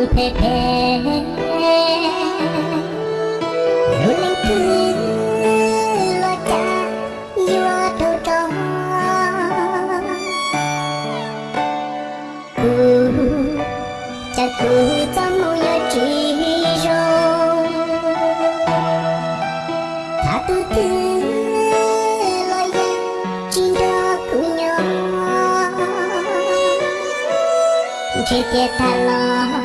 tôi thề thề Nỗi lên thương lo cha vua thâu trò Cứ cha cứ cha mô nhớ chỉ rồi tôi thương 姐姐太冷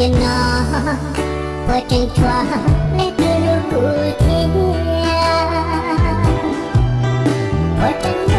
thiên nó qua tranh thoa lấy tư lưu cụ thiên qua tranh